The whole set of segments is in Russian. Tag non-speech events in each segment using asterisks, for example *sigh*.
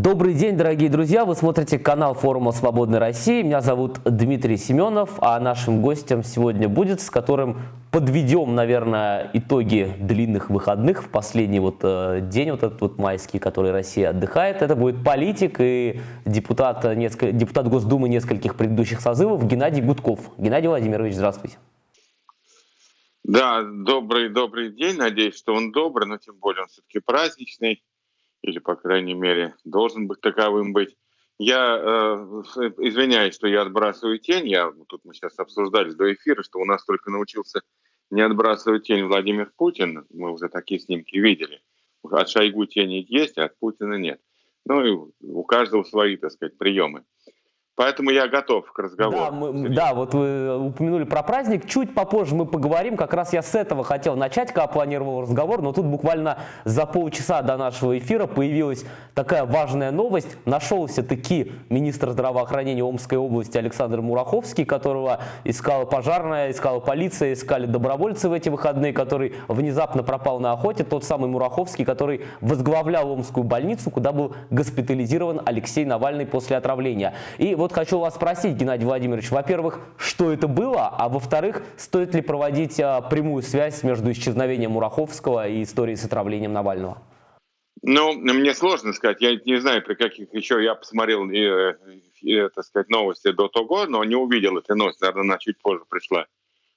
Добрый день, дорогие друзья! Вы смотрите канал форума «Свободной России». Меня зовут Дмитрий Семенов, а нашим гостем сегодня будет, с которым подведем, наверное, итоги длинных выходных в последний вот э, день, вот этот вот майский, который Россия отдыхает. Это будет политик и депутат, несколько, депутат Госдумы нескольких предыдущих созывов Геннадий Гудков. Геннадий Владимирович, здравствуйте. Да, добрый, добрый день. Надеюсь, что он добрый, но тем более он все-таки праздничный или, по крайней мере, должен быть таковым быть. Я э, извиняюсь, что я отбрасываю тень. Я, тут мы сейчас обсуждали до эфира, что у нас только научился не отбрасывать тень Владимир Путин. Мы уже такие снимки видели. От Шойгу тени есть, а от Путина нет. Ну и у каждого свои, так сказать, приемы. Поэтому я готов к разговору. Да, мы, да, вот вы упомянули про праздник. Чуть попозже мы поговорим. Как раз я с этого хотел начать, когда планировал разговор. Но тут буквально за полчаса до нашего эфира появилась такая важная новость. Нашелся таки министр здравоохранения Омской области Александр Мураховский, которого искала пожарная, искала полиция, искали добровольцы в эти выходные, который внезапно пропал на охоте. Тот самый Мураховский, который возглавлял Омскую больницу, куда был госпитализирован Алексей Навальный после отравления. И вот вот хочу вас спросить, Геннадий Владимирович, во-первых, что это было, а во-вторых, стоит ли проводить а, прямую связь между исчезновением Мураховского и историей с отравлением Навального? Ну, мне сложно сказать. Я не знаю, при каких еще... Я посмотрел, и, и, так сказать, новости до того, но не увидел этой новости. Наверное, она чуть позже пришла.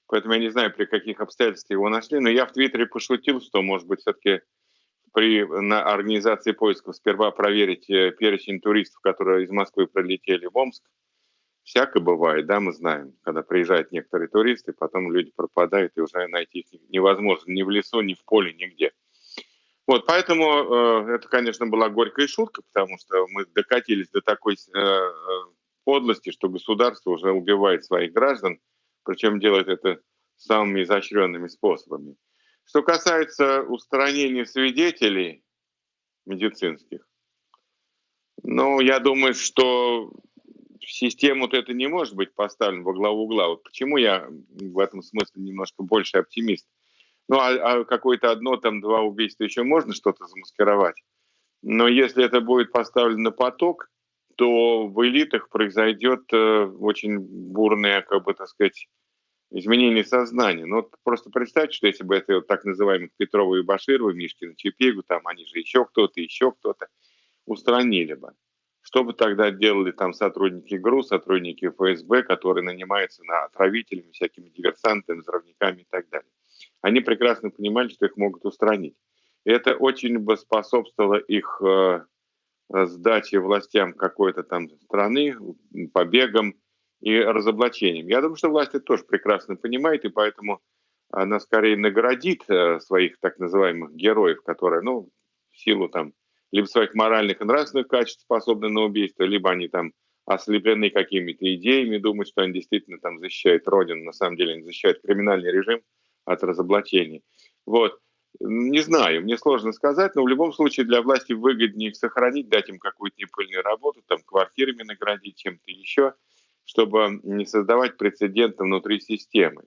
Поэтому я не знаю, при каких обстоятельствах его нашли. Но я в Твиттере пошутил, что, может быть, все-таки при на организации поисков сперва проверить э, перечень туристов, которые из Москвы прилетели в Омск. Всякое бывает, да, мы знаем, когда приезжают некоторые туристы, потом люди пропадают, и уже найти их невозможно ни в лесу, ни в поле, нигде. Вот, поэтому э, это, конечно, была горькая шутка, потому что мы докатились до такой э, э подлости, что государство уже убивает своих граждан, причем делает это самыми изощренными способами. Что касается устранения свидетелей медицинских, ну, я думаю, что систему вот это не может быть поставлен во главу угла. Вот почему я в этом смысле немножко больше оптимист. Ну, а, а какое-то одно, там, два убийства еще можно что-то замаскировать. Но если это будет поставлено на поток, то в элитах произойдет э, очень бурная, как бы так сказать, изменение сознания. Ну, вот просто представьте, что если бы это вот так называемых Петрова и Баширова, Мишкина, Чепегу, там они же еще кто-то, еще кто-то, устранили бы. Что бы тогда делали там сотрудники ГРУ, сотрудники ФСБ, которые нанимаются на отравителями, всякими диверсантами, взрывниками и так далее. Они прекрасно понимали, что их могут устранить. И это очень бы способствовало их э, сдаче властям какой-то там страны, побегам, и разоблачением. Я думаю, что власть это тоже прекрасно понимает, и поэтому она скорее наградит э, своих так называемых героев, которые, ну, в силу там либо своих моральных и нравственных качеств способны на убийство, либо они там ослеплены какими-то идеями, думают, что они действительно там защищают Родину, на самом деле они защищают криминальный режим от разоблачений. Вот. Не знаю, мне сложно сказать, но в любом случае для власти выгоднее их сохранить, дать им какую-то непыльную работу, там квартирами наградить, чем-то еще – чтобы не создавать прецеденты внутри системы.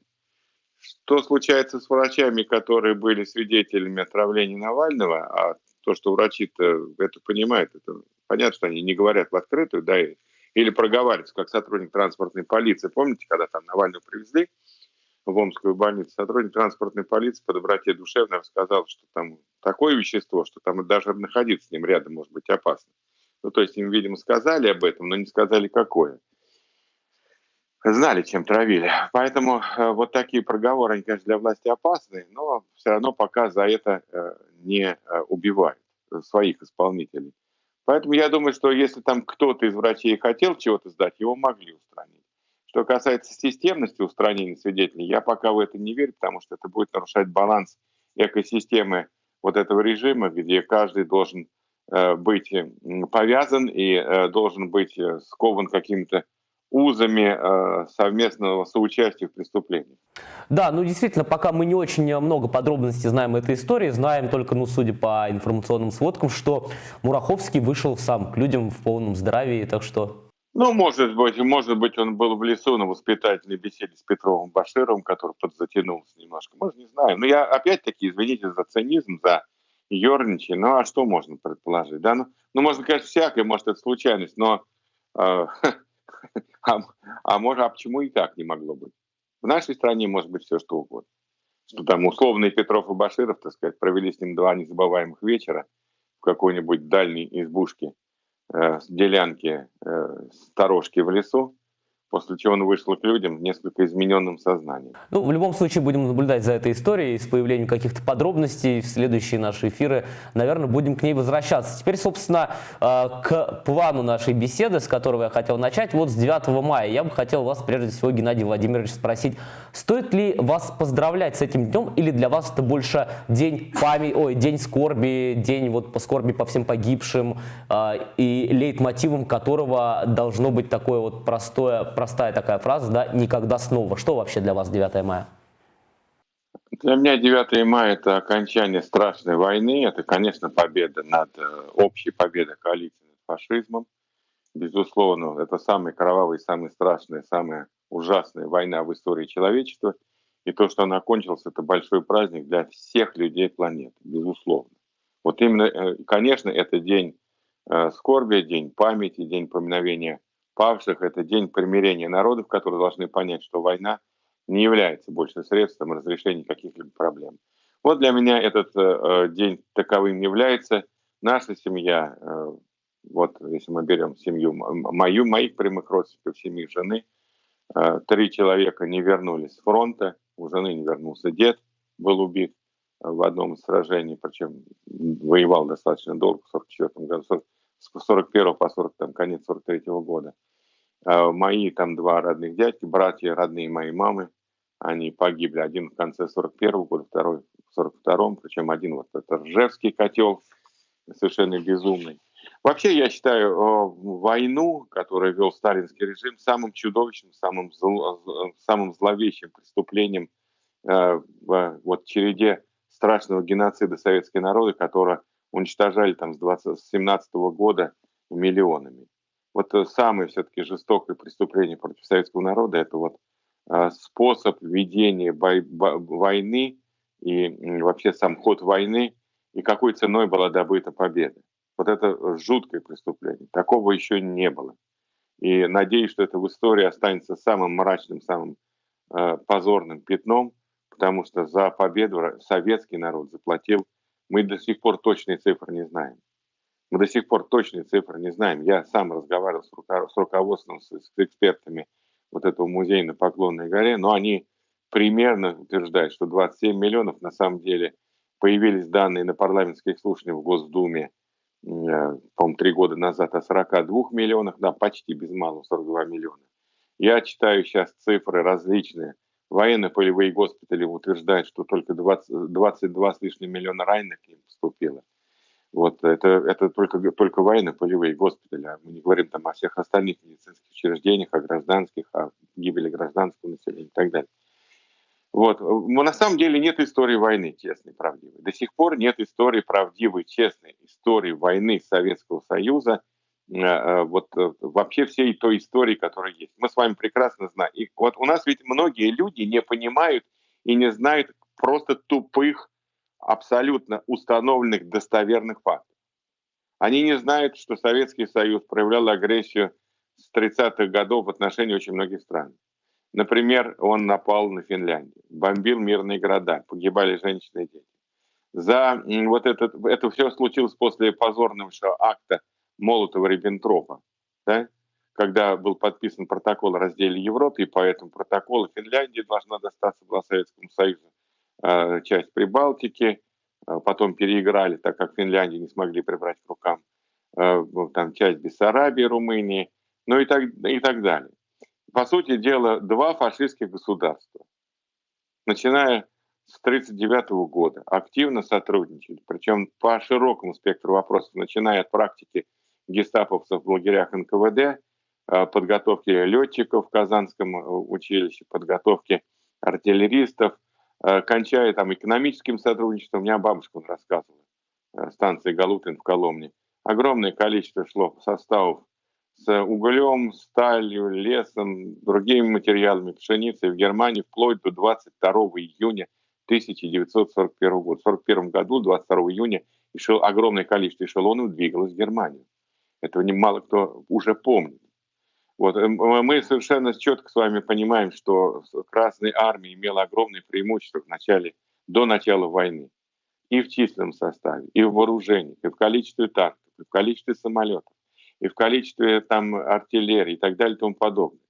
Что случается с врачами, которые были свидетелями отравления Навального, а то, что врачи-то это понимают, это понятно, что они не говорят в открытую, да, или проговариваются, как сотрудник транспортной полиции. Помните, когда там Навального привезли в Омскую больницу, сотрудник транспортной полиции по доброте душевной сказал, что там такое вещество, что там даже находиться с ним рядом может быть опасно. Ну, то есть им, видимо, сказали об этом, но не сказали, какое знали, чем травили. Поэтому э, вот такие проговоры, они, конечно, для власти опасны, но все равно пока за это э, не э, убивают своих исполнителей. Поэтому я думаю, что если там кто-то из врачей хотел чего-то сдать, его могли устранить. Что касается системности устранения свидетелей, я пока в это не верю, потому что это будет нарушать баланс экосистемы вот этого режима, где каждый должен быть повязан и должен быть скован какими-то узами э, совместного соучастия в преступлении. Да, ну действительно, пока мы не очень много подробностей знаем этой истории, знаем только, ну судя по информационным сводкам, что Мураховский вышел сам к людям в полном здравии, так что... Ну, может быть, может быть, он был в лесу на воспитательной беседе с Петровым Башировым, который подзатянулся немножко, может, не знаю. Но я опять-таки, извините за цинизм, за ерничай. Ну, а что можно предположить? Да? Ну, ну можно, конечно, всякое, может, это случайность, но э, *laughs* а, а может, а почему и так не могло быть? В нашей стране может быть все, что угодно. Что там условные Петров и Баширов, так сказать, провели с ним два незабываемых вечера в какой-нибудь дальней избушке, э, делянке, э, сторожке в лесу, после чего он вышел к людям несколько измененным сознанием. Ну, в любом случае будем наблюдать за этой историей, с появлением каких-то подробностей в следующие наши эфиры, наверное, будем к ней возвращаться. Теперь, собственно, э, к плану нашей беседы, с которого я хотел начать. Вот с 9 мая я бы хотел вас, прежде всего, Геннадий Владимирович, спросить, стоит ли вас поздравлять с этим днем, или для вас это больше день памяти, ой, день скорби, день вот по скорби по всем погибшим, э, и лейтмотивом которого должно быть такое вот простое простая такая фраза, да, никогда снова. Что вообще для вас 9 мая? Для меня 9 мая – это окончание страшной войны, это, конечно, победа над, э, общей победа коалиции над фашизмом. Безусловно, это самая кровавая, самая страшная, самая ужасная война в истории человечества. И то, что она кончилась, это большой праздник для всех людей планеты, безусловно. Вот именно, э, конечно, это день э, скорби, день памяти, день поминовения павших. Это день примирения народов, которые должны понять, что война не является больше средством разрешения каких-либо проблем. Вот для меня этот э, э день таковым является. Наша семья, э, вот если мы берем семью мою, моих прямых родственников, семьи жены, э, три человека не вернулись с фронта, у жены не вернулся дед, был убит э, в одном из сражений, причем воевал достаточно долго, в 44 году, с 41 по 40, там, конец 43 -го года. А мои там два родных дядьки, братья родные моей мамы, они погибли. Один в конце 41 -го года, второй в 42-м, причем один вот это Ржевский котел, совершенно безумный. Вообще, я считаю войну, которую вел сталинский режим, самым чудовищным, самым, зло, самым зловещим преступлением э, в вот, череде страшного геноцида советской народа, которого уничтожали там с, 20, с 17 -го года миллионами. Вот э, самое все-таки жестокое преступление против советского народа – это вот э, способ ведения бой, войны и вообще сам ход войны, и какой ценой была добыта победа. Вот это жуткое преступление. Такого еще не было. И надеюсь, что это в истории останется самым мрачным, самым э, позорным пятном, потому что за победу советский народ заплатил мы до сих пор точные цифры не знаем. Мы до сих пор точные цифры не знаем. Я сам разговаривал с, руко- с руководством, с, экспертами вот этого музея на Поклонной горе, но они примерно утверждают, что 27 миллионов на самом деле появились данные на парламентских слушаниях в Госдуме, э, по-моему, три года назад о 42 миллионах, да, почти без малого 42 миллиона. Я читаю сейчас цифры различные. Военно-полевые госпитали утверждают, что только 20, 22 с лишним миллиона раненых им поступило. Вот это, это только, только военно-полевые госпитали, а мы не говорим там о всех остальных медицинских учреждениях, о гражданских, о гибели гражданского населения и так далее. Вот. Но на самом деле нет истории войны честной, правдивой. До сих пор нет истории правдивой, честной истории войны Советского Союза, вот э, вообще всей той истории, которая есть. Мы с вами прекрасно знаем. И вот у нас ведь многие люди не понимают и не знают просто тупых абсолютно установленных достоверных фактов. Они не знают, что Советский Союз проявлял агрессию с 30-х годов в отношении очень многих стран. Например, он напал на Финляндию, бомбил мирные города, погибали женщины и дети. За вот этот, это все случилось после позорного акта Молотова-Риббентропа, да? когда был подписан протокол о разделе Европы, и по этому протоколу Финляндия должна достаться была Советскому Союзу Э, часть Прибалтики, э, потом переиграли, так как Финляндию не смогли прибрать к рукам, э, там часть Бессарабии, Румынии, ну и так, и так далее. По сути дела, два фашистских государства, начиная с 1939 года, активно сотрудничали, причем по широкому спектру вопросов, начиная от практики гестаповцев в лагерях НКВД, подготовки летчиков в Казанском училище, подготовки артиллеристов, Э, кончая там экономическим сотрудничеством, у меня бабушка рассказывала, э, станции Галутин в Коломне. Огромное количество шло составов с углем, сталью, лесом, другими материалами, пшеницей в Германии вплоть до 22 июня 1941 года. В 1941 году, 22 июня, огромное количество эшелонов двигалось в Германию. Этого немало кто уже помнит. Вот. Эм, мы совершенно четко с вами понимаем, что Красная Армия имела огромное преимущество в начале, до начала войны. И в численном составе, и в вооружении, и в количестве танков, и в количестве самолетов, и в количестве там, артиллерии и так далее и тому подобное.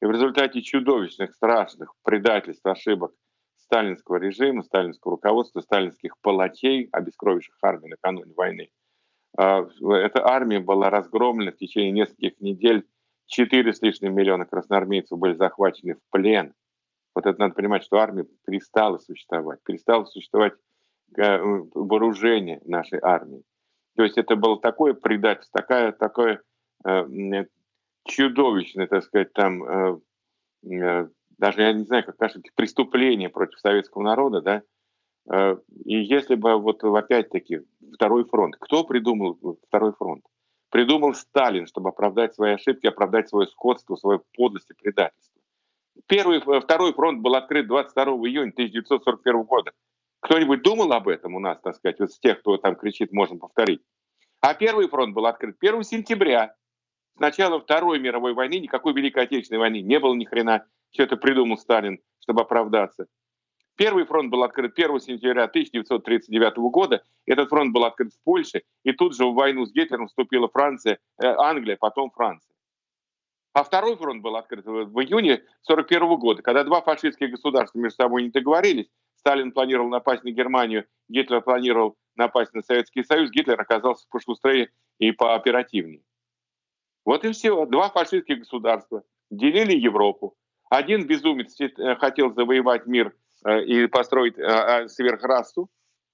И в результате чудовищных, страшных предательств, ошибок сталинского режима, сталинского руководства, сталинских палачей, обескровивших армию накануне войны, эта армия была разгромлена в течение нескольких недель. Четыре с лишним миллиона красноармейцев были захвачены в плен. Вот это надо понимать, что армия перестала существовать. Перестало существовать э, вооружение нашей армии. То есть это было такое предательство, такая, такое э, чудовищное, так сказать, там э, э, даже я не знаю, как сказать, преступление против советского народа, да, и если бы вот опять-таки второй фронт, кто придумал второй фронт? Придумал Сталин, чтобы оправдать свои ошибки, оправдать свое скотство, свою подлость и предательство. Первый, э, второй фронт был открыт 22 июня 1941 года. Кто-нибудь думал об этом у нас, так сказать, вот с тех, кто там кричит, можем повторить? А первый фронт был открыт 1 сентября. С начала Второй мировой войны, никакой Великой Отечественной войны не было ни хрена. Все это придумал Сталин, чтобы оправдаться. Первый фронт был открыт 1 сентября 1939 года. Этот фронт был открыт в Польше. И тут же в войну с Гитлером вступила Франция, э, Англия, потом Франция. А второй фронт был открыт в июне 1941 года, когда два фашистских государства между собой не договорились. Сталин планировал напасть на Германию, Гитлер планировал напасть на Советский Союз. Гитлер оказался пошустрее и пооперативнее. Вот и все. Два фашистских государства делили Европу. Один безумец э, хотел завоевать мир и построить э, сверхрасу,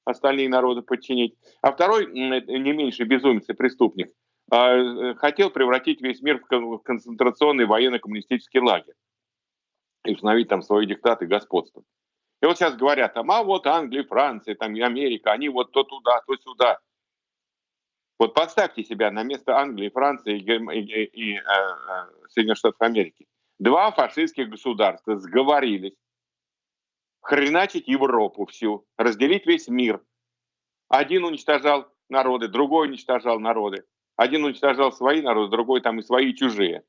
остальные народы подчинить. А второй, не меньше безумец и преступник, хотел превратить весь мир в концентрационный военно-коммунистический лагерь и установить там свои диктаты и господство. И вот сейчас говорят, там, а вот Англия, Франция, там, и Америка, они вот то туда, то сюда. Вот поставьте себя на место Англии, Франции и, и, и э, Соединенных Штатов Америки. Два фашистских государства сговорились хреначить Европу всю, разделить весь мир. Один уничтожал народы, другой уничтожал народы. Один уничтожал свои народы, другой там и свои и чужие.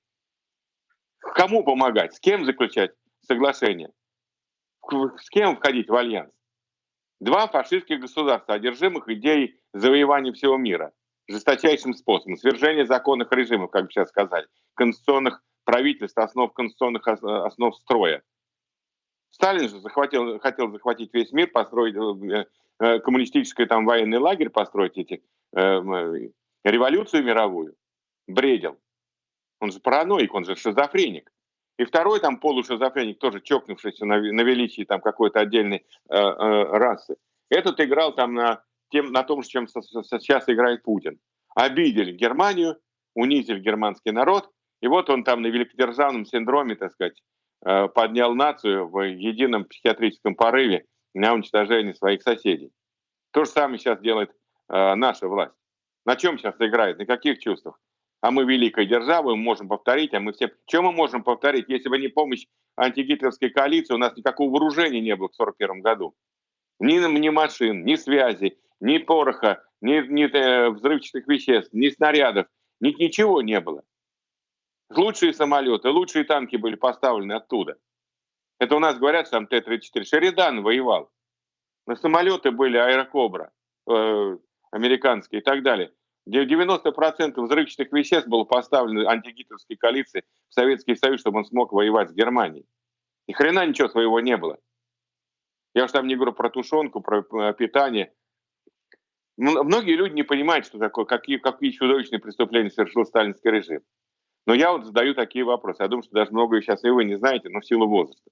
Кому помогать? С кем заключать соглашение? С кем входить в альянс? Два фашистских государства, одержимых идеей завоевания всего мира, жесточайшим способом, свержения законных режимов, как бы сейчас сказали, конституционных правительства, основ конституционных основ строя. Сталин же захватил, хотел захватить весь мир, построить э, э, коммунистический там военный лагерь, построить эти, э, революцию мировую. Бредил. Он же параноик, он же шизофреник. И второй там полушизофреник, тоже чокнувшийся на, на величии там какой-то отдельной э, э, расы. Этот играл там на, тем, на том, чем сейчас играет Путин. Обидели Германию, унизили германский народ, и вот он там на великодержавном синдроме, так сказать, э, поднял нацию в едином психиатрическом порыве на уничтожение своих соседей. То же самое сейчас делает э, наша власть. На чем сейчас играет? На каких чувствах? А мы великая держава, мы можем повторить, а мы все... Чем мы можем повторить, если бы не помощь антигитлеровской коалиции, у нас никакого вооружения не было в 1941 году. Ни, ни машин, ни связи, ни пороха, ни, ни э, взрывчатых веществ, ни снарядов, ни, ничего не было. Лучшие самолеты, лучшие танки были поставлены оттуда. Это у нас говорят, там Т-34. Шеридан воевал. На самолеты были аэрокобра, э, американские и так далее. 90% взрывчатых веществ было поставлено антигитлеровской коалиции в Советский Союз, чтобы он смог воевать с Германией. Ни хрена ничего своего не было. Я уж там не говорю про тушенку, про э, питание. Многие люди не понимают, что такое, какие, какие чудовищные преступления совершил сталинский режим. Но я вот задаю такие вопросы. Я думаю, что даже многое сейчас и вы не знаете, но в силу возраста.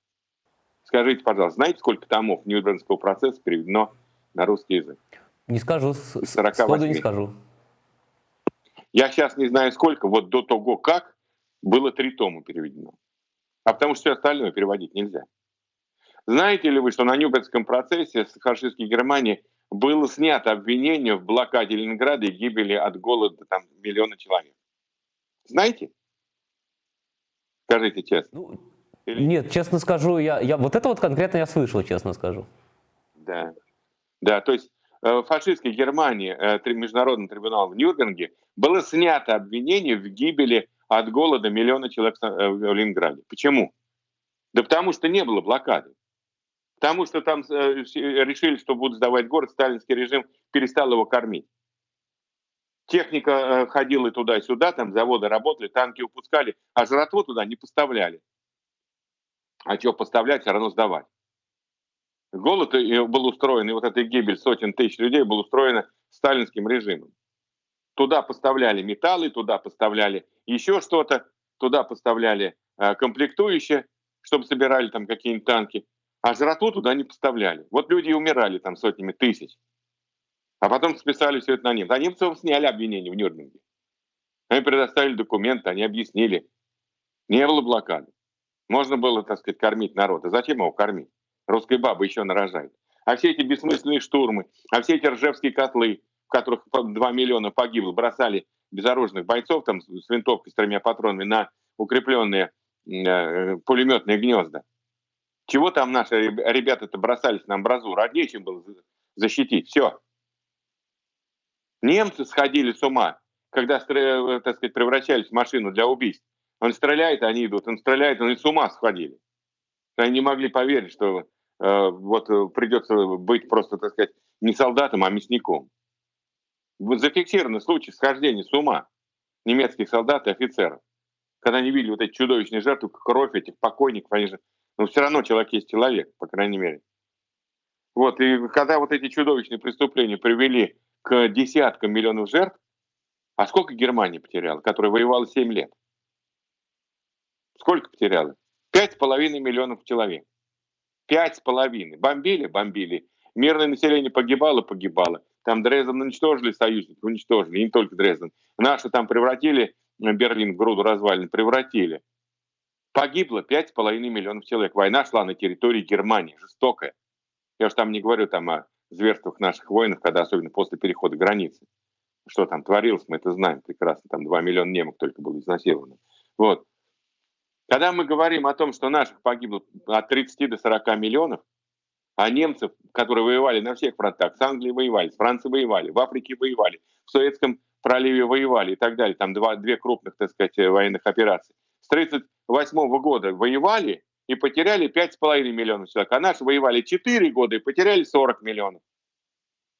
Скажите, пожалуйста, знаете, сколько томов Нюрнбергского процесса переведено на русский язык? Не скажу, с, сходу не скажу. Я сейчас не знаю сколько, вот до того как было три тома переведено. А потому что все остальное переводить нельзя. Знаете ли вы, что на Нюрнбергском процессе с фашистской Германии было снято обвинение в блокаде Ленинграда и гибели от голода там миллиона человек? Знаете? Скажите честно. Ну, Или... Нет, честно скажу, я, я вот это вот конкретно я слышал, честно скажу. Да, да, то есть э, фашистской Германии э, международным трибуналом в Нюрнберге было снято обвинение в гибели от голода миллиона человек в Ленинграде. Почему? Да потому что не было блокады. Потому что там решили, что будут сдавать город, сталинский режим перестал его кормить. Техника ходила туда-сюда, там заводы работали, танки выпускали, а жратву туда не поставляли. А что поставлять, все равно сдавать. Голод был устроен, и вот эта гибель сотен тысяч людей был устроена сталинским режимом. Туда поставляли металлы, туда поставляли еще что-то, туда поставляли э, комплектующие, чтобы собирали там какие-нибудь танки, а жратву туда не поставляли. Вот люди умирали там сотнями тысяч. А потом списали все это на немцев. А немцев сняли обвинения в Нюрнберге. Они предоставили документы, они объяснили. Не было блокады. Можно было, так сказать, кормить народ. А зачем его кормить? Русская баба еще нарожает. А все эти бессмысленные штурмы, а все эти ржевские котлы, в которых 2 миллиона погибло, бросали безоружных бойцов там с винтовкой с тремя патронами на укрепленные э, пулеметные гнезда. Чего там наши ребята-то бросались на амбразуру? А нечем было защитить. Все. Немцы сходили с ума, когда, э, так сказать, превращались в машину для убийств. Он стреляет, они идут, он стреляет, они с ума сходили. Они не могли поверить, что э, вот э, придется быть просто, так сказать, не солдатом, а мясником. Зафиксированы случаи схождения с ума немецких солдат и офицеров. Когда они видели вот эти чудовищные жертвы, кровь этих покойников, они же, ну все равно человек есть человек, по крайней мере. Вот, и когда вот эти чудовищные преступления привели к десяткам миллионов жертв, а сколько Германия потеряла, которая воевала 7 лет? Сколько потеряла? Пять с половиной миллионов человек. Пять с половиной. Бомбили, бомбили. Мирное население погибало, погибало. Там Дрезден уничтожили, союзники уничтожили, и не только Дрезден. Наши там превратили Берлин в груду развалин, превратили. Погибло пять с половиной миллионов человек. Война шла на территории Германии, жестокая. Я уж там не говорю там о зверствах наших воинов, когда особенно после перехода границы. Что там творилось, мы это знаем прекрасно. Там 2 миллиона немок только было изнасиловано. Вот. Когда мы говорим о том, что наших погибло от 30 до 40 миллионов, а немцев, которые воевали на всех фронтах, с Англией воевали, с Францией воевали, в Африке воевали, в Советском проливе воевали и так далее, там два, две крупных, так сказать, военных операции. С 1938 года воевали и потеряли 5,5 миллионов человек, а наши воевали 4 года и потеряли 40 миллионов.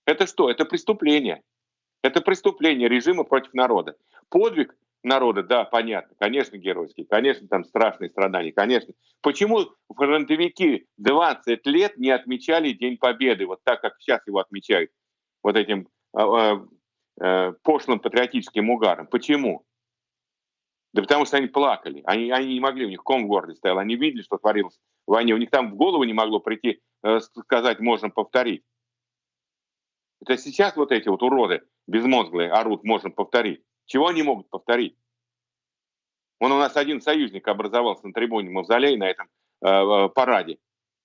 Это что? Это преступление. Это преступление режима против народа. Подвиг народа, да, понятно, конечно, геройский, конечно, там страшные страдания, конечно. Почему фронтовики 20 лет не отмечали День Победы, вот так, как сейчас его отмечают, вот этим э, э, пошлым патриотическим угаром? Почему? Да потому что они плакали, они, они не могли, у них ком в горле стоял, они видели, что творилось в войне, у них там в голову не могло прийти, э, сказать, можно повторить. Это сейчас вот эти вот уроды безмозглые орут, можем повторить. Чего они могут повторить? Он у нас один союзник образовался на трибуне Мавзолей на этом э, э параде.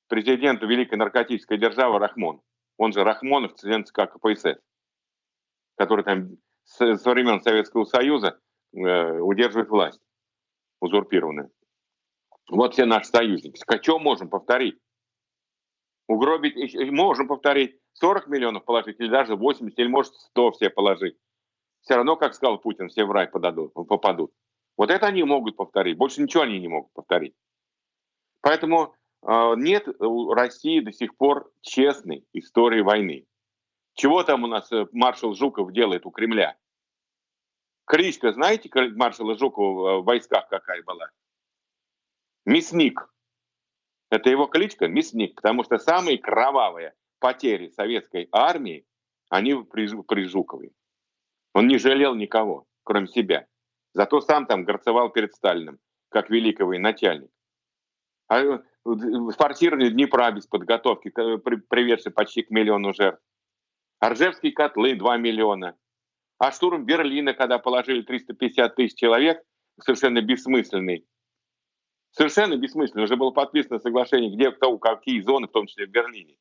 Президент Великой наркотической державы Рахмон. Он же Рахмонов, член ЦК КПСС, который там со времен Советского Союза удерживает власть узурпированную. Вот все наши союзники. Что можем повторить? Угробить можем повторить 40 миллионов положить, или даже 80, или может 100 все положить все равно, как сказал Путин, все в рай подадут, попадут. Вот это они могут повторить. Больше ничего они не могут повторить. Поэтому э, нет у России до сих пор честной истории войны. Чего там у нас э, маршал Жуков делает у Кремля? Кличка, знаете, маршала Жукова в войсках какая была? Мясник. Это его кличка Мясник, потому что самые кровавые потери советской армии, они при, при Жукове. Он не жалел никого, кроме себя. Зато сам там горцевал перед Сталиным, как великого начальник. А э, форсирование Днепра без подготовки, приведший почти к миллиону жертв. Оржевские котлы 2 миллиона. А штурм Берлина, когда положили 350 тысяч человек, совершенно бессмысленный. Совершенно бессмысленный. Уже было подписано соглашение, где кто, какие зоны, в том числе в Берлине.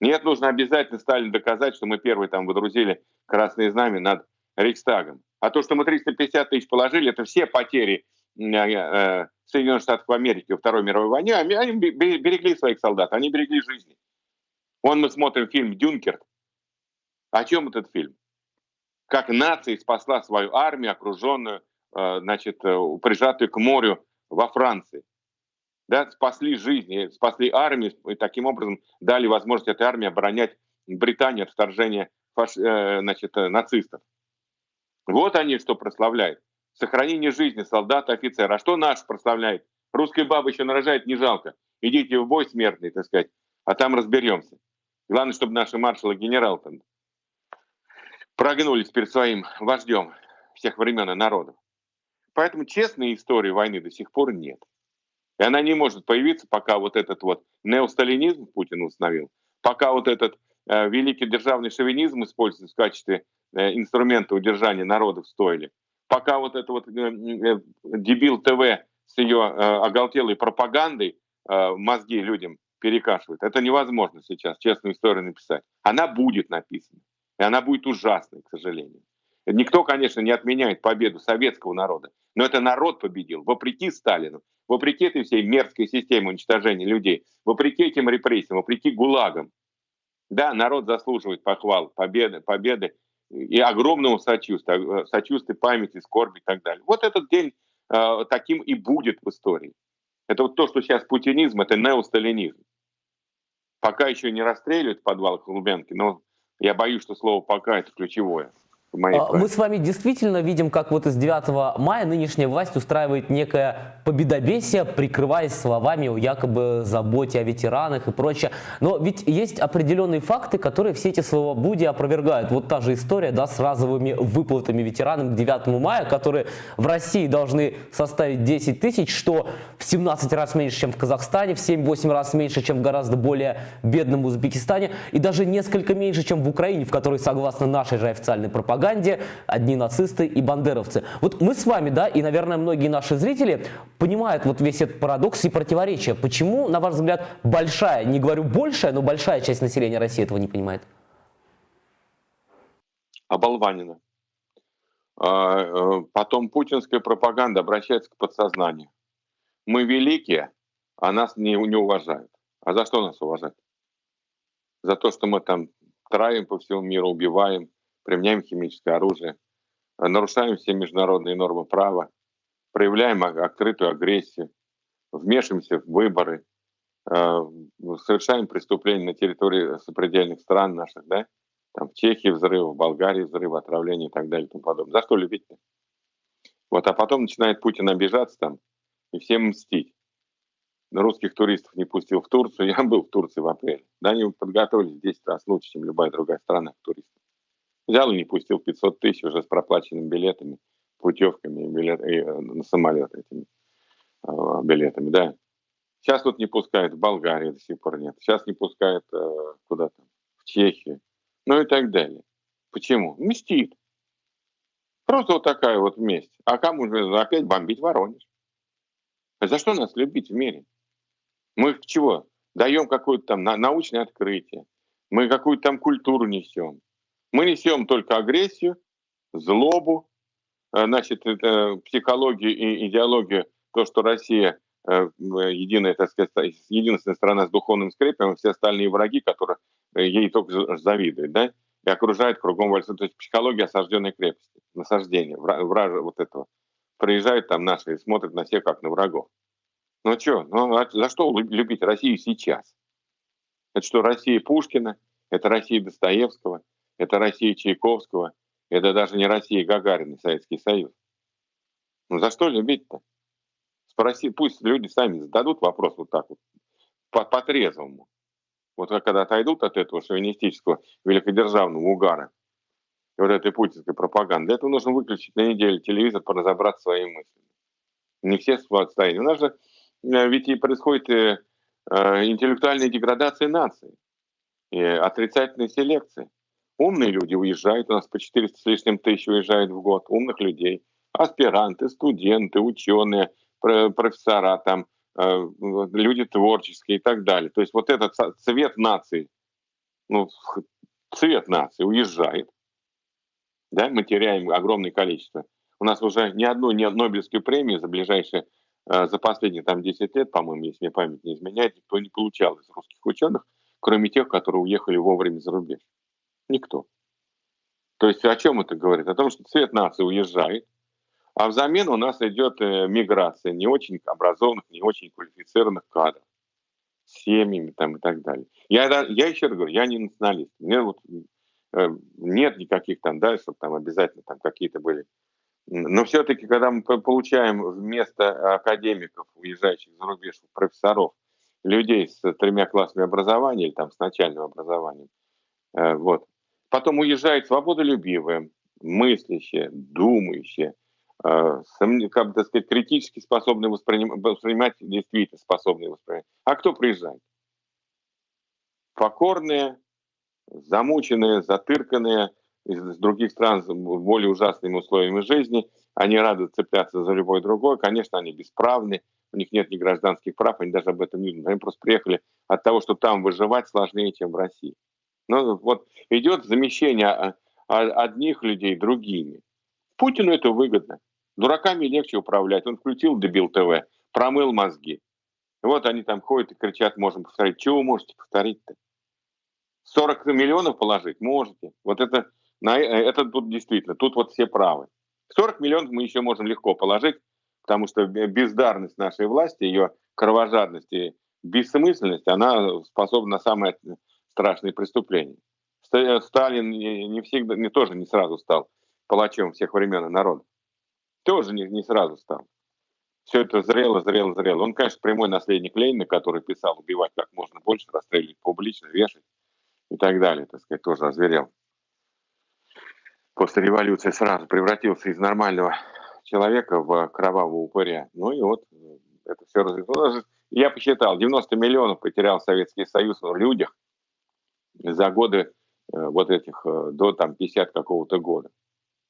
Нет, нужно обязательно Сталин доказать, что мы первые там выдрузили красные знамя над Рейхстагом. А то, что мы 350 тысяч положили, это все потери э, э, Соединенных Штатов Америки во Второй мировой войне. Они берегли своих солдат, они берегли жизни. Вон мы смотрим фильм «Дюнкерк». О чем этот фильм? Как нация спасла свою армию, окруженную, э, значит, э, прижатую к морю во Франции. Да, спасли жизни, спасли армию, и таким образом дали возможность этой армии оборонять Британию от вторжения фаш... Э, значит, нацистов. Вот они что прославляют. Сохранение жизни солдата, офицера. А что наш прославляет? Русская баба еще нарожает, не жалко. Идите в бой смертный, так сказать, а там разберемся. Главное, чтобы наши маршалы генерал там прогнулись перед своим вождем всех времен и народов. Поэтому честной истории войны до сих пор нет. И она не может появиться, пока вот этот вот неосталинизм Путин установил, пока вот этот э, великий державный шовинизм используется в качестве э, инструмента удержания народа в стойле, пока вот это вот э, э, дебил ТВ с ее э, оголтелой пропагандой э, мозги людям перекашивает. Это невозможно сейчас честную историю написать. Она будет написана. И она будет ужасной, к сожалению. Никто, конечно, не отменяет победу советского народа, но это народ победил, вопреки Сталину, вопреки этой всей мерзкой системе уничтожения людей, вопреки этим репрессиям, вопреки ГУЛАГам. Да, народ заслуживает похвал, победы, победы и огромного сочувствия, сочувствия, памяти, скорби и так далее. Вот этот день э, таким и будет в истории. Это вот то, что сейчас путинизм, это неосталинизм. Пока еще не расстреливают в подвалах Лубянки, но я боюсь, что слово «пока» — это ключевое. А, мы с вами действительно видим, как вот из 9 мая нынешняя власть устраивает некое победобесие, прикрываясь словами о якобы заботе о ветеранах и прочее. Но ведь есть определенные факты, которые все эти слова Буди опровергают. Вот та же история да, с разовыми выплатами ветеранам к 9 мая, которые в России должны составить 10 тысяч, что в 17 раз меньше, чем в Казахстане, в 7-8 раз меньше, чем в гораздо более бедном Узбекистане, и даже несколько меньше, чем в Украине, в которой, согласно нашей же официальной пропаганде, пропаганде одни нацисты и бандеровцы. Вот мы с вами, да, и, наверное, многие наши зрители понимают вот весь этот парадокс и противоречие. Почему, на ваш взгляд, большая, не говорю большая, но большая часть населения России этого не понимает? Оболванина. А, э, потом путинская пропаганда обращается к подсознанию. Мы великие, а нас не, не уважают. А за что нас уважать? За то, что мы там травим по всему миру, убиваем, применяем химическое оружие, нарушаем все международные нормы права, проявляем открытую агрессию, вмешиваемся в выборы, э, совершаем преступления на территории сопредельных стран наших, да, там в Чехии взрыв, в Болгарии взрыв, отравление и так далее и тому подобное. За что любить-то? Вот, а потом начинает Путин обижаться там и всем мстить. Русских туристов не пустил в Турцию. *laughs* Я был в Турции в апреле. Да, они подготовились в 10 раз лучше, чем любая другая страна туристов. Взял и не пустил 500 тысяч уже с проплаченными билетами, путевками билет, и, э, на самолет этими э, билетами, да. Сейчас вот не пускают в Болгарию до сих пор нет. Сейчас не пускают э, куда-то, в Чехию, ну и так далее. Почему? Мстит. Просто вот такая вот месть. А кому же опять бомбить Воронеж? За что нас любить в мире? Мы чего? Даем какое-то там научное открытие. Мы какую-то там культуру несем. Мы несем только агрессию, злобу, э, значит, это психологию и идеологию, то, что Россия э, единая, так сказать, единственная страна с духовным скрепом, все остальные враги, которые э, ей только завидуют, да, и окружают кругом вальса. То есть психология осажденной крепости, насаждение, вража вот этого. Приезжают там наши и смотрят на всех, как на врагов. Ну что, ну а за что любить Россию сейчас? Это что, Россия Пушкина? Это Россия Достоевского? Это Россия Чайковского, это даже не Россия Гагарина, Советский Союз. Ну за что любить-то? Спроси, пусть люди сами зададут вопрос вот так вот, по-трезвому. По вот когда отойдут от этого шовинистического великодержавного угара, вот этой путинской пропаганды, для нужно выключить на неделю телевизор, поразобраться своими мыслями. Не все в состоянии. У нас же э, ведь и происходит э, э, интеллектуальная деградация нации, и отрицательная селекция. Умные люди уезжают, у нас по 400 с лишним тысяч уезжают в год, умных людей. Аспиранты, студенты, ученые, профессора, там, э, люди творческие и так далее. То есть вот этот цвет нации, ну, цвет нации уезжает. Да, мы теряем огромное количество. У нас уже ни одну ни Нобелевскую премию за ближайшие, э, за последние там 10 лет, по-моему, если мне память не изменяет, никто не получал из русских ученых, кроме тех, которые уехали вовремя за рубеж. Никто. То есть о чем это говорит? О том, что цвет нации уезжает, а взамен у нас идет э, миграция не очень образованных, не очень квалифицированных кадров с семьями там и так далее. Я, я еще раз говорю, я не националист. Мне вот э, нет никаких там, да, чтобы там обязательно там какие-то были. Но все-таки, когда мы получаем вместо академиков, уезжающих за рубеж, профессоров, людей с тремя классами образования или там с начальным образованием, э, вот, потом уезжает свободолюбивые, мыслящие, думающие, э, как бы, сказать, критически способные воспринимать, воспринимать действительно способные воспринимать. А кто приезжает? Покорные, замученные, затырканные из других стран с более ужасными условиями жизни. Они рады цепляться за любой другой. Конечно, они бесправны, у них нет ни гражданских прав, они даже об этом не думают. Они просто приехали от того, что там выживать сложнее, чем в России. Ну, вот идет замещение а, а, одних людей другими. Путину это выгодно. Дураками легче управлять. Он включил дебил ТВ, промыл мозги. Вот они там ходят и кричат, можем повторить. Чего вы можете повторить-то? 40 миллионов положить можете. Вот это, на, это тут действительно, тут вот все правы. 40 миллионов мы еще можем легко положить, потому что бездарность нашей власти, ее кровожадность и бессмысленность, она способна на самое страшные преступления. Сталин не всегда, не тоже не сразу стал палачом всех времен и народов. Тоже не, не сразу стал. Все это зрело, зрело, зрело. Он, конечно, прямой наследник Ленина, который писал убивать как можно больше, расстреливать публично, вешать и так далее, так сказать, тоже озверел. После революции сразу превратился из нормального человека в кровавого упыря. Ну и вот это все развилось. Я посчитал, 90 миллионов потерял Советский Союз в людях за годы э, вот этих, э, до там 50 какого-то года.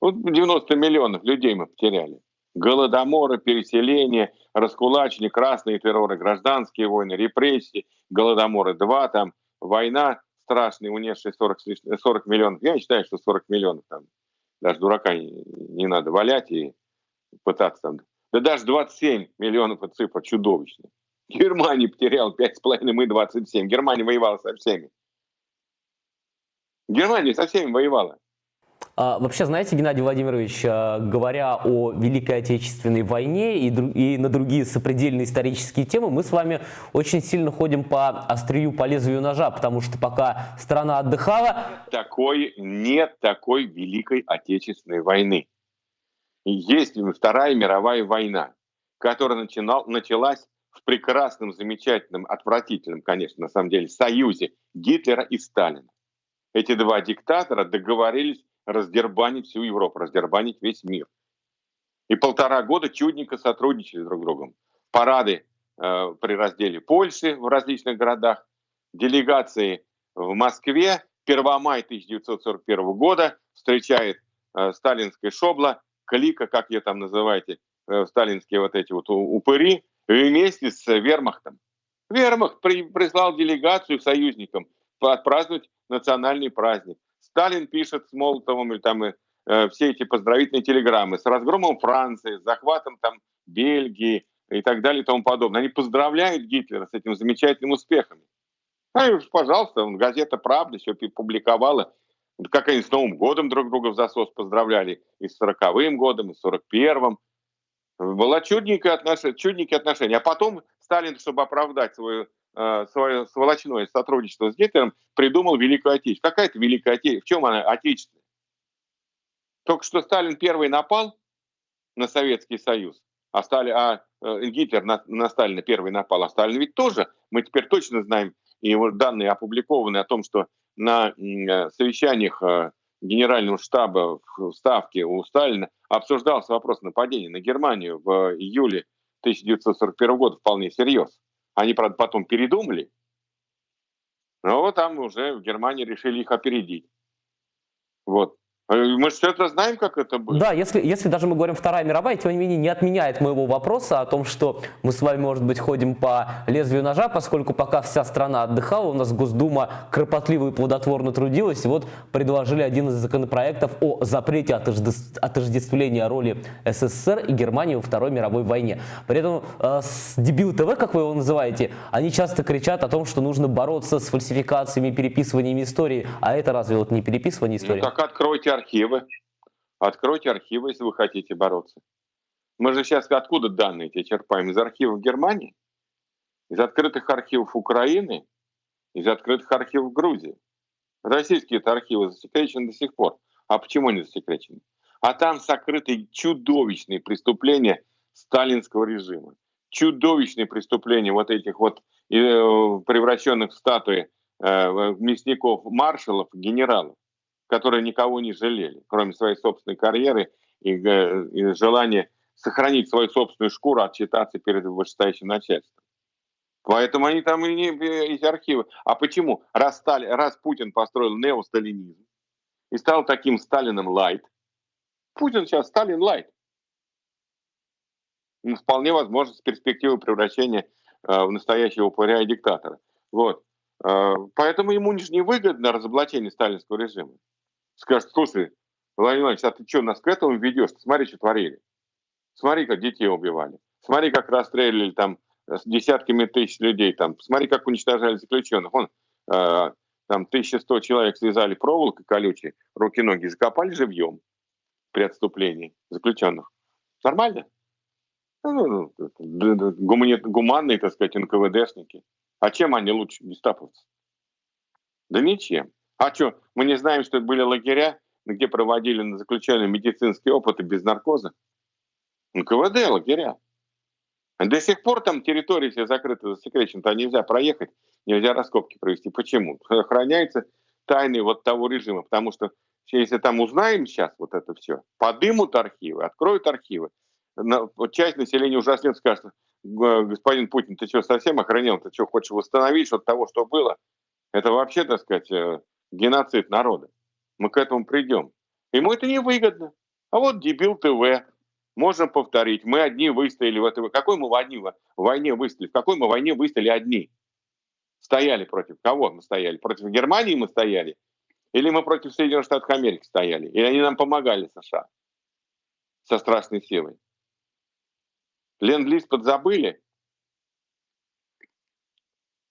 Вот 90 миллионов людей мы потеряли. Голодоморы, переселение, раскулачение, красные терроры, гражданские войны, репрессии, голодоморы 2, там война страшная, унесшая 40, 40 миллионов. Я считаю, что 40 миллионов там даже дурака не, не надо валять и пытаться там. Да даже 27 миллионов это цифра чудовищная. Германия потеряла 5,5, мы 27. Германия воевала со всеми. Германия со всеми воевала. А, вообще, знаете, Геннадий Владимирович, а, говоря о Великой Отечественной войне и, и на другие сопредельные исторические темы, мы с вами очень сильно ходим по острию, по лезвию ножа, потому что пока страна отдыхала... Такой, нет такой Великой Отечественной войны. Есть Вторая мировая война, которая начинал, началась в прекрасном, замечательном, отвратительном, конечно, на самом деле, союзе Гитлера и Сталина. Эти два диктатора договорились раздербанить всю Европу, раздербанить весь мир. И полтора года чудненько сотрудничали друг с другом. Парады э, при разделе Польши в различных городах, делегации в Москве. 1 мая 1941 года встречает э, сталинская шобла, клика, как ее там называете, э, сталинские вот эти вот упыри, вместе с вермахтом. Вермахт при, прислал делегацию союзникам отпраздновать национальный праздник. Сталин пишет с Молотовым или там э, все эти поздравительные телеграммы с разгромом Франции, с захватом там Бельгии и так далее и тому подобное. Они поздравляют Гитлера с этим замечательным успехом. А, и, пожалуйста, газета «Правда» все публиковала, как они с Новым годом друг друга в засос поздравляли, и с 40-м годом, и с 41-м. Была чудненькое отношение, чудненькие отношения. А потом Сталин, чтобы оправдать свою Э, сволочное сотрудничество с Гитлером, придумал Великую Отечественную. Какая это Великая Отечественная? В чем она отечественная? Только что Сталин первый напал на Советский Союз, а, Сталин, а э, Гитлер на, на Сталина первый напал, а Сталин ведь тоже, мы теперь точно знаем, и данные опубликованы о том, что на э, совещаниях Генерального штаба в Ставке у Сталина обсуждался вопрос нападения на Германию в июле 1941 года вполне серьезно. Они, правда, потом передумали, но там уже в Германии решили их опередить. Вот. Э, мы все это знаем, как это было. Да, если, если даже мы говорим Вторая мировая, тем не менее не отменяет моего вопроса о том, что мы с вами, может быть, ходим по лезвию ножа, поскольку пока вся страна отдыхала, у нас Госдума кропотливо и плодотворно трудилась, и вот предложили один из законопроектов о запрете отождествления роли СССР и Германии во Второй мировой войне. При этом э, дебил ТВ, как вы его называете, они часто кричат о том, что нужно бороться с фальсификациями, переписываниями истории, а это разве вот не переписывание истории? Ну так откройте архивы. Откройте архивы, если вы хотите бороться. Мы же сейчас откуда данные эти черпаем? Из архивов Германии? Из открытых архивов Украины? Из открытых архивов Грузии? Российские это архивы засекречены до сих пор. А почему не засекречены? А там сокрыты чудовищные преступления сталинского режима. Чудовищные преступления вот этих вот э, превращенных в статуи э, мясников, маршалов, генералов, которые никого не жалели, кроме своей собственной карьеры и, э, и желания сохранить свою собственную шкуру, отчитаться перед вышестоящим начальством. Поэтому они там и не эти архивы. А почему? Раз, Стали, раз Путин построил неосталинизм и стал таким Сталином лайт, Путин сейчас Сталин лайт. Ну, вполне возможно с перспективой превращения э, в настоящего упыря и диктатора. Вот. Э, поэтому ему не выгодно разоблачение сталинского режима. Скажет, слушай, Владимир Владимирович, а ты что, нас к этому ведешь? Смотри, что творили. Смотри, как детей убивали. Смотри, как расстреливали там с десятками тысяч людей. Там. Смотри, как уничтожали заключенных. Он, э, там 1100 человек связали проволокой колючей, руки-ноги закопали живьем при отступлении заключенных. Нормально? Ну, ну, ну гуманные, так сказать, НКВДшники. А чем они лучше гестаповцы? Да ничем. А что, мы не знаем, что были лагеря, где проводили на заключенные медицинские опыты без наркоза? НКВД лагеря. До сих пор там территория все закрыта, засекречена, там нельзя проехать, нельзя раскопки провести. Почему? Охраняется тайны вот того режима, потому что если там узнаем сейчас вот это все, подымут архивы, откроют архивы, часть населения ужаснет, скажет, господин Путин, ты что, совсем охранил? Ты что, хочешь восстановить что-то того, что было? Это вообще, так сказать, э, геноцид народа. Мы к этому придем. Ему это не выгодно. А вот дебил ТВ, можно повторить. Мы одни выстояли в этой... Какой мы в, одни, в войне выстояли? В какой мы войне выстояли одни? Стояли против кого мы стояли? Против Германии мы стояли? Или мы против Соединенных Штатов Америки стояли? Или они нам помогали, США? Со страшной силой. Ленд-лиз подзабыли?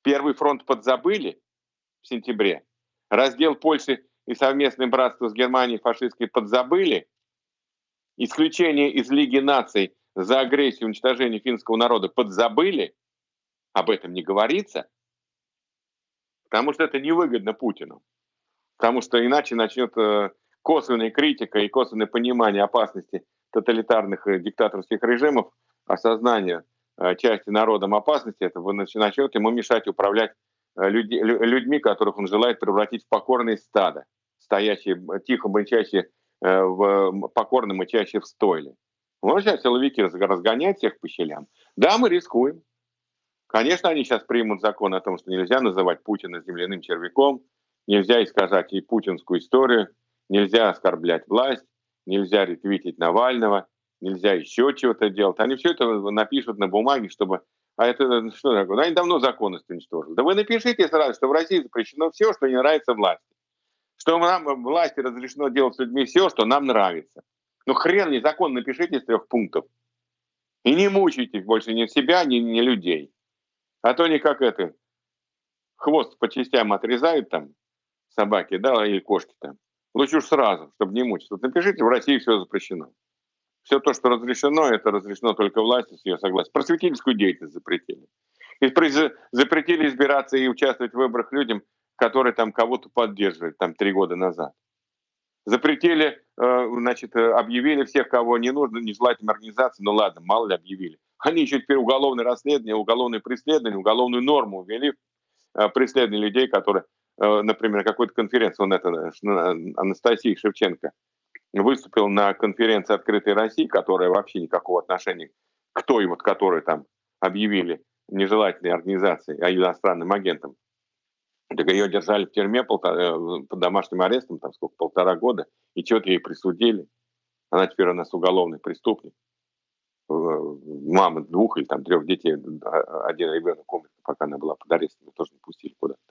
Первый фронт подзабыли в сентябре? Раздел Польши и совместное братство с Германией фашистской подзабыли? исключение из Лиги наций за агрессию и уничтожение финского народа подзабыли, об этом не говорится, потому что это невыгодно Путину. Потому что иначе начнет э, косвенная критика и косвенное понимание опасности тоталитарных э, диктаторских режимов, осознание э, части народом опасности этого начнет ему мешать управлять людьми, которых он желает превратить в покорные стадо, стоящие, тихо мычащие Э, в покорном и чаще в стойле. Вот сейчас силовики разгоняют всех по щелям. Да, мы рискуем. Конечно, они сейчас примут закон о том, что нельзя называть Путина земляным червяком, нельзя искажать и путинскую историю, нельзя оскорблять власть, нельзя ретвитить Навального, нельзя еще чего-то делать. Они все это напишут на бумаге, чтобы... А это что такое? Они давно законность уничтожили. Да вы напишите сразу, что в России запрещено все, что не нравится власти что нам власти разрешено делать с людьми все, что нам нравится. Ну хрен не закон напишите из трех пунктов. И не мучайте больше ни себя, ни, ни людей. А то не как это, хвост по частям отрезают там собаки, да, или кошки там. Лучше уж сразу, чтобы не мучиться. Вот напишите, в России все запрещено. Все то, что разрешено, это разрешено только власти с ее согласия. Просветительскую деятельность запретили. И запретили избираться и участвовать в выборах людям, который там кого-то поддерживает, там три года назад. Запретили, э, значит, э, объявили всех, кого не нужно, нежелательным организациям, ну ладно, мало ли объявили. Они еще теперь уголовное расследование, уголовное преследование, уголовную норму ввели, э, преследование людей, которые, например, какой-то конференции, он это, Анастасия Шевченко, выступил на конференции «Открытой России», которая вообще никакого отношения к той, вот, которой там объявили нежелательной организацией, а иностранным агентам, так ее держали в тюрьме полтора, э, под домашним арестом, там сколько, полтора года, и что-то ей присудили. Она теперь у нас уголовный преступник. Э, мама двух или там трех детей, один ребенок умер, пока она была под арестом, тоже не пустили куда-то.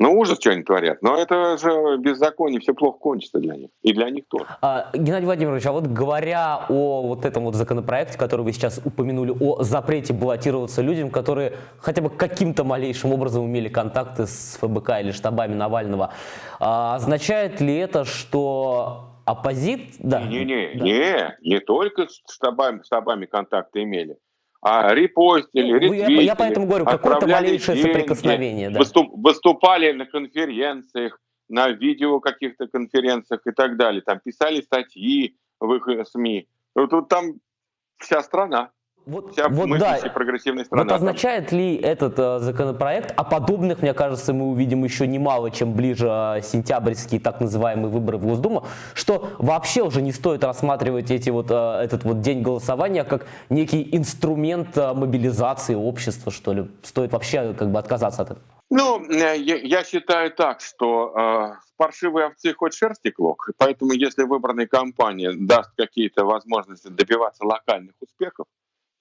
Ну, ужас, что они творят. Но это же беззаконие, все плохо кончится для них. И для них тоже. А, Геннадий Владимирович, а вот говоря о вот этом вот законопроекте, который вы сейчас упомянули, о запрете баллотироваться людям, которые хотя бы каким-то малейшим образом имели контакты с ФБК или штабами Навального, а, означает ли это, что оппозит... Да. Не-не, да. не, не только с штабами, штабами контакты имели а репостили, ну, ретвитили, я, я поэтому говорю, какое-то малейшее деньги, соприкосновение. Да. Выступ, выступали на конференциях, на видео каких-то конференциях и так далее. Там писали статьи в их СМИ. Вот, вот там вся страна. Вот, Вся вот да, прогрессивная страна. Вот означает ли этот э, законопроект, а подобных, мне кажется, мы увидим еще немало, чем ближе э, сентябрьские так называемые выборы в Госдуму, что вообще уже не стоит рассматривать эти вот, э, этот вот день голосования как некий инструмент э, мобилизации общества, что ли? Стоит вообще как бы отказаться от этого? Ну, э, я, я считаю так, что э, паршивые овцы хоть шерсти клок, поэтому если выбранная кампания даст какие-то возможности добиваться локальных успехов,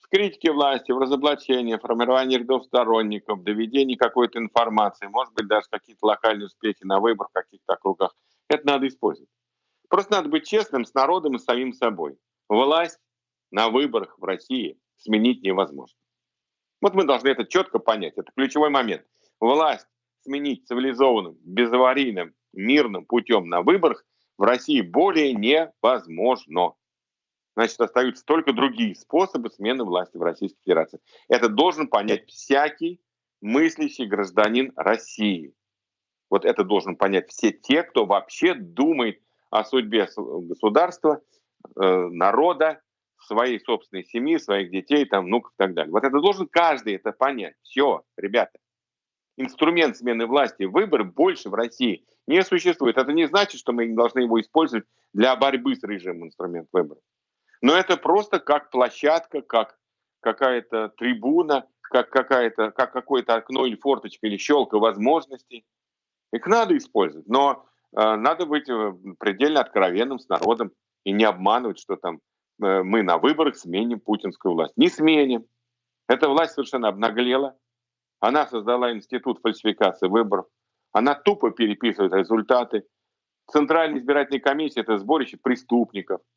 в критике власти, в разоблачении, формировании рядов сторонников, доведении какой-то информации, может быть, даже какие-то локальные успехи на выборах каких-то округах. Это надо использовать. Просто надо быть честным с народом и самим собой. Власть на выборах в России сменить невозможно. Вот мы должны это четко понять. Это ключевой момент. Власть сменить цивилизованным, безаварийным, мирным путем на выборах в России более невозможно значит, остаются только другие способы смены власти в Российской Федерации. Это должен понять всякий мыслящий гражданин России. Вот это должен понять все те, кто вообще думает о судьбе государства, э, народа, своей собственной семьи, своих детей, там, внуков и так далее. Вот это должен каждый это понять. Все, ребята. Инструмент смены власти, выбор больше в России не существует. Это не значит, что мы не должны его использовать для борьбы с режимом инструмент выбора. Но это просто как площадка, как какая-то трибуна, как, какая-то, как какое-то окно или форточка или щелка возможностей. Их надо использовать, но э, надо быть э, предельно откровенным с народом и не обманывать, что там э, мы на выборах сменим путинскую власть. Не сменим. Эта власть совершенно обнаглела. Она создала институт фальсификации выборов. Она тупо переписывает результаты. Центральная избирательная комиссия – это сборище преступников –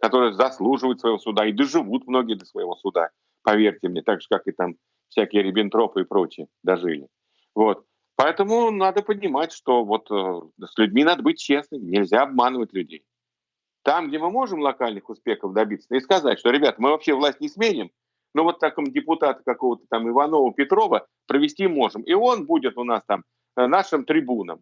которые заслуживают своего суда и доживут многие до своего суда, поверьте мне, так же, как и там всякие Риббентропы и прочие дожили. Вот. Поэтому надо понимать, что вот э, с людьми надо быть честным, нельзя обманывать людей. Там, где мы можем локальных успехов добиться, и сказать, что, ребята, мы вообще власть не сменим, но вот таком депутата какого-то там Иванова Петрова провести можем. И он будет у нас там э, нашим трибуном.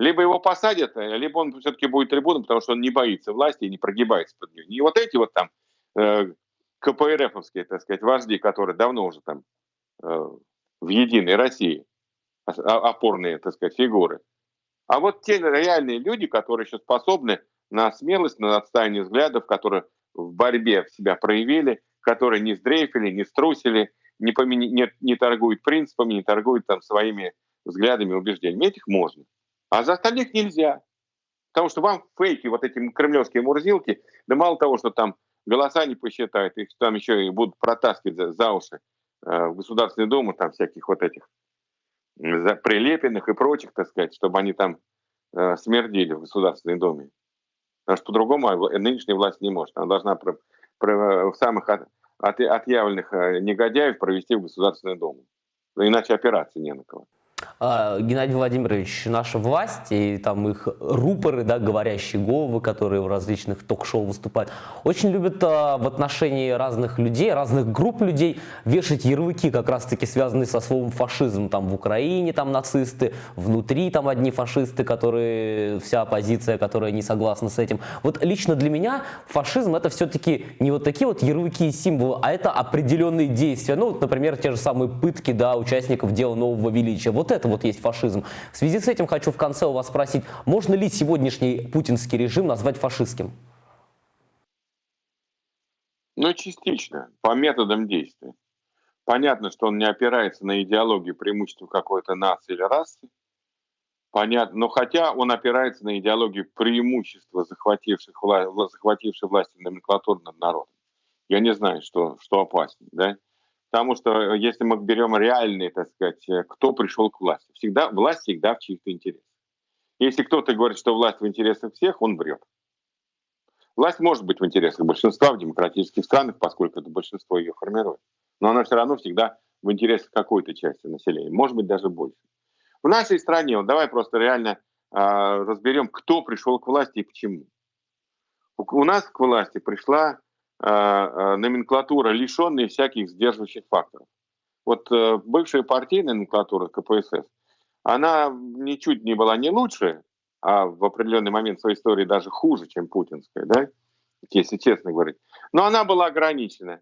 Либо его посадят, э, либо он все-таки будет трибуном, потому что он не боится власти и не прогибается под нее. Не вот эти вот там э, КПРФовские, так сказать, вожди, которые давно уже там э, в единой России, опорные, так сказать, фигуры. А вот те реальные люди, которые еще способны на смелость, на отстаивание взглядов, которые в борьбе себя проявили, которые не сдрейфили, не струсили, не, помени, не, не торгуют принципами, не торгуют там своими взглядами, убеждениями. Этих можно. А за остальных нельзя. Потому что вам фейки, вот эти кремлевские мурзилки, да мало того, что там голоса не посчитают, их там еще и будут протаскивать за, за уши э, в Государственную Думу, там всяких вот этих за прилепенных и прочих, так сказать, чтобы они там э, смердили в Государственной Думе. Потому что по-другому нынешняя власть не может. Она должна про, про, самых от, от, отъявленных э, негодяев провести в Государственную Думу. Иначе операции не на кого. А, Геннадий Владимирович, наша власть и там их рупоры, да, говорящие головы, которые в различных ток-шоу выступают, очень любят а, в отношении разных людей, разных групп людей вешать ярлыки, как раз-таки связанные со словом фашизм. Там в Украине там нацисты, внутри там одни фашисты, которые, вся оппозиция, которая не согласна с этим. Вот лично для меня фашизм это все-таки не вот такие вот ярлыки и символы, а это определенные действия. Ну, вот, например, те же самые пытки, да, участников дела нового величия. Вот это вот есть фашизм. В связи с этим хочу в конце у вас спросить, можно ли сегодняшний путинский режим назвать фашистским? Ну, частично, по методам действия. Понятно, что он не опирается на идеологию преимущества какой-то нации или расы. Понятно, но хотя он опирается на идеологию преимущества захвативших, вла захватившей власти номенклатуры над народом. Я не знаю, что, что опаснее. Да? Потому что если мы берем реальные, так сказать, кто пришел к власти, всегда, власть всегда в чьих-то интересах. Если кто-то говорит, что власть в интересах всех, он врет. Власть может быть в интересах большинства в демократических странах, поскольку это большинство ее формирует. Но она все равно всегда в интересах какой-то части населения, может быть даже больше. В нашей стране, вот давай просто реально э, разберем, кто пришел к власти и почему. У, у нас к власти пришла э, э, номенклатура, лишенная всяких сдерживающих факторов. Вот э, бывшая партийная номенклатура КПСС, она ничуть не была не лучше, а в определенный момент своей истории даже хуже, чем путинская, да, если честно говорить. Но она была ограничена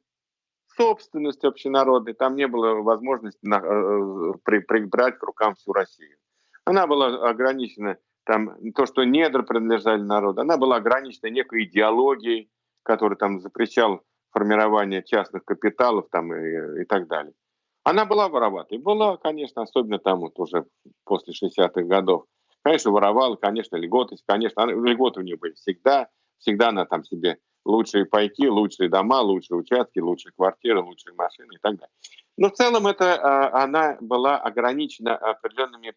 собственность общенародной, там не было возможности на, э, при, прибрать к рукам всю Россию. Она была ограничена, там, то, что недра принадлежали народу, она была ограничена некой идеологией, которая там запрещал формирование частных капиталов там, и, и так далее. Она была вороватой. Была, конечно, особенно там вот уже после 60-х годов. Конечно, воровала, конечно, льготы, конечно, льготы у нее были всегда. Всегда она там себе лучшие пайки, лучшие дома, лучшие участки, лучшие квартиры, лучшие машины и так далее. Но в целом это а, она была ограничена определенными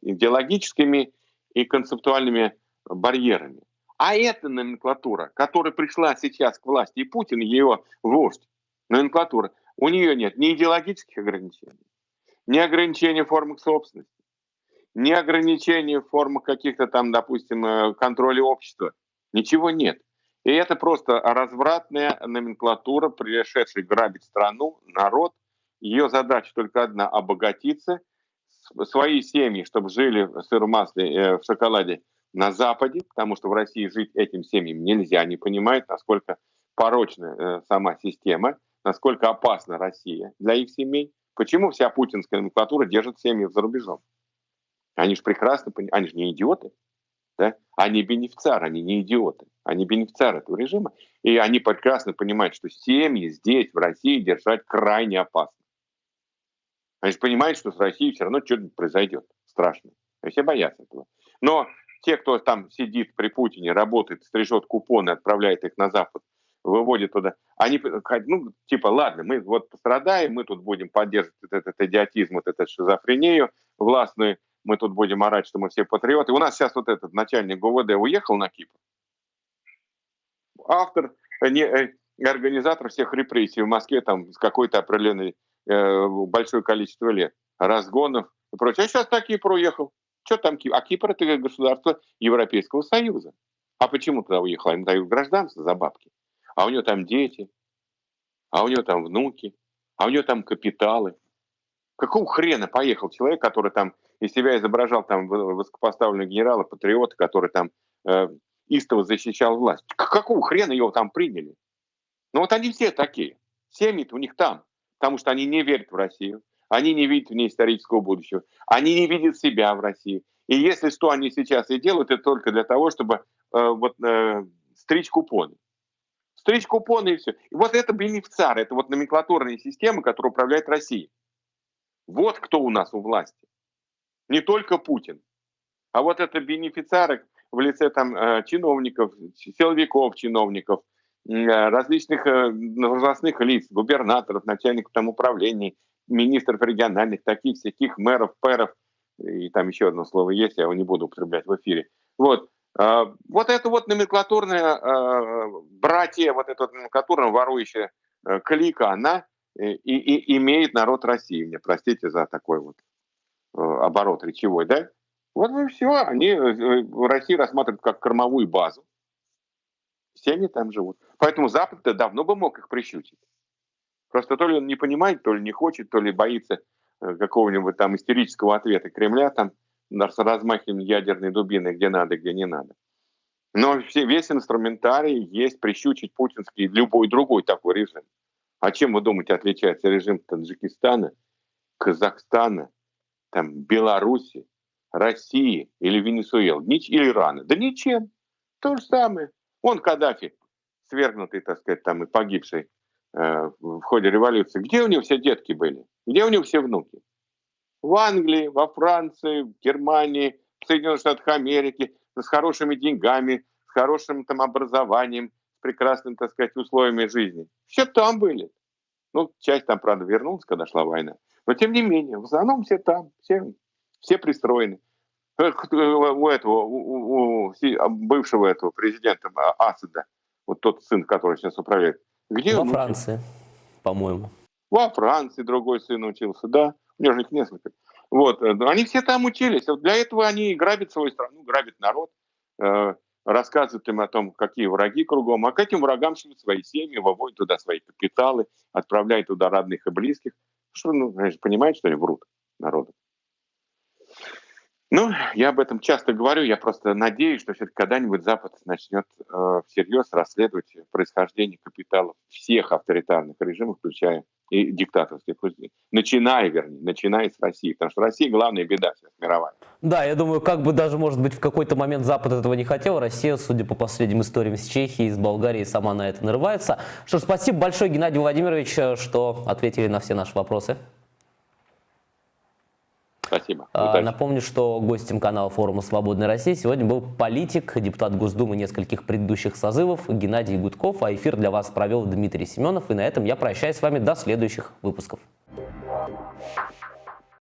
идеологическими и концептуальными барьерами. А эта номенклатура, которая пришла сейчас к власти, и Путин, ее вождь, номенклатура, у нее нет ни идеологических ограничений, ни ограничений в формах собственности, ни ограничений в формах каких-то там, допустим, э, контроля общества. Ничего нет. И это просто развратная номенклатура, пришедшая грабить страну, народ. Ее задача только одна – обогатиться, свои семьи, чтобы жили в сыром масле, э, в шоколаде на Западе, потому что в России жить этим семьям нельзя, они понимают, насколько порочна э, сама система, насколько опасна Россия для их семей. Почему вся путинская номенклатура держит семьи за рубежом? Они же прекрасно понимают, они же не идиоты. Да? Они бенефициары, они не идиоты. Они бенефициары этого режима. И они прекрасно понимают, что семьи здесь, в России, держать крайне опасно. Они же понимают, что с Россией все равно что-то произойдет. Страшно. И все боятся этого. Но те, кто там сидит при Путине, работает, стрижет купоны, отправляет их на Запад, выводит туда, они, ну, типа, ладно, мы вот пострадаем, мы тут будем поддерживать этот, этот идиотизм, вот эту шизофрению властную, мы тут будем орать, что мы все патриоты. У нас сейчас вот этот начальник ГУВД уехал на Кипр. Автор, э, не, э, организатор всех репрессий в Москве там с какой-то определенной э, большое количество лет, разгонов и прочее. А сейчас на Кипр уехал. Что там Кипр? А Кипр это государство Европейского Союза. А почему туда уехал? Они дают гражданство за бабки. А у него там дети, а у него там внуки, а у него там капиталы. Какого хрена поехал человек, который там из себя изображал там высокопоставленного генерала, патриота, который там э, истово защищал власть. Какого хрена его там приняли? Ну вот они все такие. Семьи у них там, потому что они не верят в Россию, они не видят в ней исторического будущего, они не видят себя в России. И если что они сейчас и делают, это только для того, чтобы э, вот, э, стричь купоны. Стричь купоны и все. И вот это бенефициар, это вот номенклатурная система, которая управляет Россией. Вот кто у нас у власти. Не только Путин. А вот это бенефициары в лице там э, чиновников, силовиков чиновников, э, различных э, должностных лиц, губернаторов, начальников там управлений, министров региональных, таких всяких мэров, пэров, и там еще одно слово есть, я его не буду употреблять в эфире. Вот. Вот это вот номенклатурная братья, вот эта вот номенклатурная ворующая клика, она и, и имеет народ России. Мне простите за такой вот э, оборот речевой, да? Вот и все. Они э, в России рассматривают как кормовую базу. Все они там живут. Поэтому Запад-то давно бы мог их прищучить. Просто то ли он не понимает, то ли не хочет, то ли боится э, какого-нибудь там истерического ответа Кремля там с размахом ядерной дубины, где надо, где не надо. Но все, весь инструментарий есть прищучить путинский любой другой такой режим. А чем, вы думаете, отличается режим Таджикистана, Казахстана, там, Беларуси, России или Венесуэлы, или Ирана? Да ничем. То же самое. Он Каддафи, свергнутый, так сказать, там и погибший в ходе революции. Где у него все детки были? Где у него все внуки? В Англии, во Франции, в Германии, в Соединенных Штатах Америки, с хорошими деньгами, с хорошим там образованием, прекрасными, так сказать, условиями жизни. Все там были. Ну, часть там, правда, вернулась, когда шла война. Но тем не менее, в основном все там, все, все пристроены. Э, у этого, у, у, у бывшего этого президента Асада, вот тот сын, который сейчас управляет, где Во он Франции, по-моему. Во Франции другой сын учился, да. У него же их несколько. Вот, э, они все там учились. Для этого они грабят свою страну, грабят народ, э, рассказывают им о том, какие враги кругом, а к этим врагам шлют свои семьи, выводят туда свои капиталы, отправляют туда родных и близких. Что, ну, понимаете, что они врут народу? Ну, я об этом часто говорю, я просто надеюсь, что все-таки когда-нибудь Запад начнет э, всерьез расследовать происхождение капиталов всех авторитарных режимов, включая и диктаторских, начиная, вернее, начиная с России, потому что Россия главная беда сейчас мировая. Да, я думаю, как бы даже, может быть, в какой-то момент Запад этого не хотел, Россия, судя по последним историям с Чехией, с Болгарией, сама на это нарывается. Что ж, спасибо большое, Геннадий Владимирович, что ответили на все наши вопросы. Спасибо. А, напомню, что гостем канала форума «Свободная Россия» сегодня был политик, депутат Госдумы нескольких предыдущих созывов Геннадий Гудков, а эфир для вас провел Дмитрий Семенов. И на этом я прощаюсь с вами до следующих выпусков.